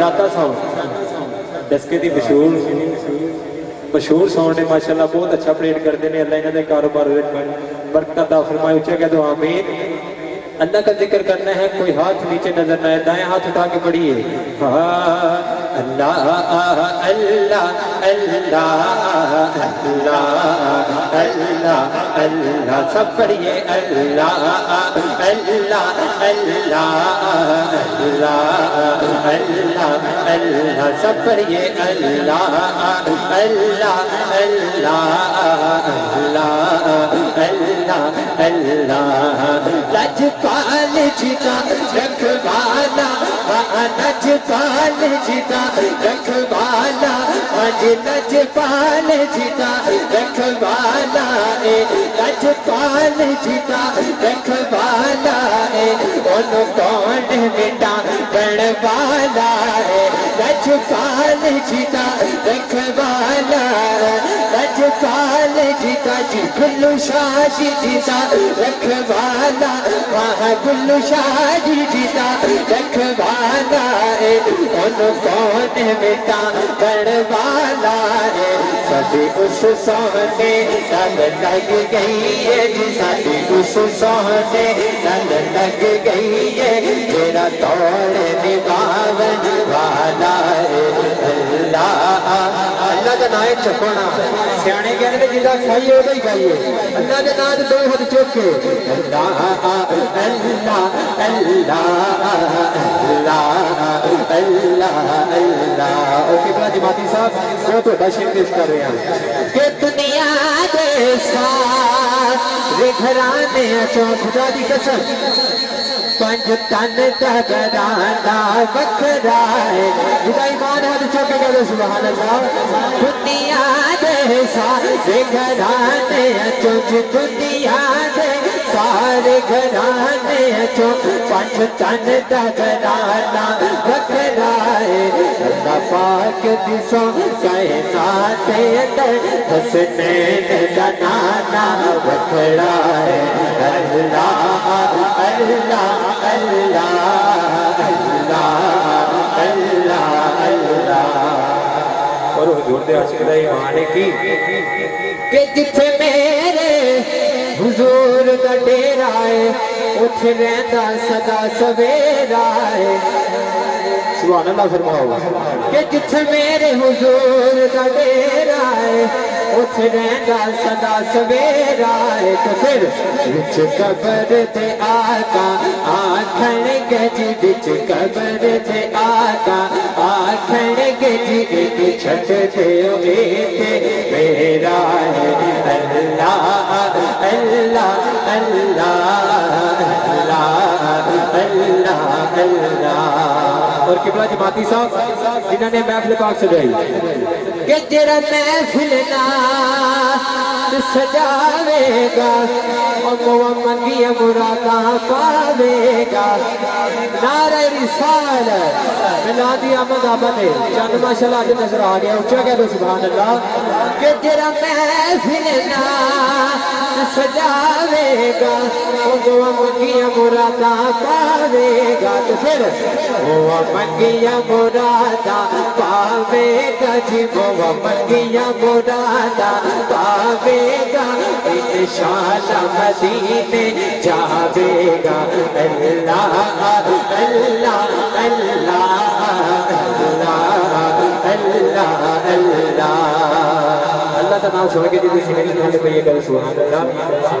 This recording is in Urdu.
داتا ساؤنڈ ڈسکے دی مشہور مشہور ساؤنڈ ہے ماشاءاللہ بہت اچھا پلیٹ کرتے ہیں اللہ انہوں نے کاروبار برکت عطا فرمائے اچھا کہہ دو آمین اللہ کا ذکر کرنا ہے کوئی ہاتھ نیچے نظر نہ آئے دائیں ہاتھ اٹھا کے پڑھیے اللہ اللہ اللہ اللہ اللہ اللہ سب پڑھیے اللہ اللہ اللہ اللہ اللہ اللہ سب پڑھیے اللہ اللہ اللہ اللہ اللہ اللہ پال جیتا رکھوالا لج پال جیتا رکھوالا اج لج پال جیتا رکھوالا اے لج پال جیتا رکھوالا اے ان کون بیٹا بڑوالا ہے لج پال جیتا پال جیتا جی گلو شاہ جی جیتا رکھوالا وہاں گلو شاہ جی جیتا رکھوالا ہے ان کون بیٹا بڑوالا ہے سبھی اس سونے رنگ لگ گئی ہے جی سبھی اس سونے رنگ لگ گئی ہے تیرا توڑ نباون والا ہے اللہ اللہ کا نام چکونا سیانے کہنے کہ جدا کھائیے وہ ہی کھائیے اللہ کے نام دو ہاتھ چوک کے اللہ اللہ اللہ اللہ اللہ اللہ اوکے بلا جماعتی صاحب وہ تو بشیر پیش کر رہے ہیں کہ دنیا دے ساتھ گھرانے اچھو خدا دی قسم پنج تن تگرانا بکھرا ہے۔ جدا ایمان ہے تو چوکے گا سبحان اللہ دنیا دے سارے گھرانے چوچ دنیا ہے اللہ پاک کائنات جنانا ہے اللہ اللہ اللہ اللہ اللہ اللہ۔ اور حضور دے عاشق دا ایمان ہے کی؟ کہ جتھے میرے حضور اٹھ رہندا صدا سویرا ہے سبحان اللہ فرماؤ کہ جتھے میرے حضور دا ڈیرا ہے اٹھ رہندا صدا سویرا ہے تو پھر وچ قبر تے آقا آکھن گے جی وچ قبر تے آقا آکھن گے جی ایک چھٹ دیو اے تے میرا ہے اللہ اللہ اللہ اللہ اور قبلہ جی جماعتی صاحب جنہوں نے محفل پاک سجائی۔ کہ جرا محفل نا سجاوے گا اور وہ منگی مرادا پاوے گا۔ نعرہ رسال ملادی احمد آباد چند ماشاءاللہ آج نظر آ گیا اچھا کہہ دو، سبحان اللہ۔ کہ جرا محفل نا سجاوے گا اور وہ مرادا پاوے گا۔ تو پھر وہ منگیا مرادا پاوے گا جی وہ منگیا مرادا پاوے گا۔ انشاءاللہ مدینے جاوے گا۔ اللہ اللہ اللہ اللہ اللہ اللہ۔ کا نام سن کے جی سینے کی پہ یہ کرو سبحان اللہ۔